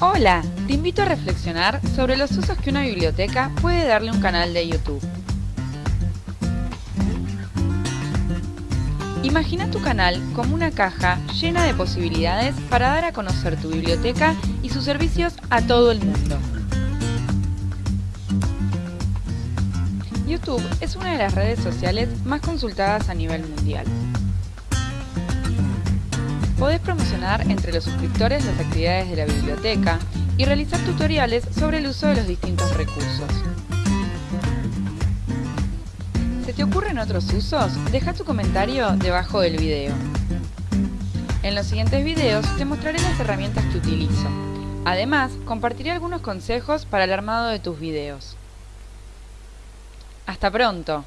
Hola, te invito a reflexionar sobre los usos que una biblioteca puede darle a un canal de YouTube. Imagina tu canal como una caja llena de posibilidades para dar a conocer tu biblioteca y sus servicios a todo el mundo. YouTube es una de las redes sociales más consultadas a nivel mundial. Podés promocionar entre los suscriptores las actividades de la biblioteca y realizar tutoriales sobre el uso de los distintos recursos. ¿Se te ocurren otros usos? Deja tu comentario debajo del video. En los siguientes videos te mostraré las herramientas que utilizo. Además, compartiré algunos consejos para el armado de tus videos. ¡Hasta pronto!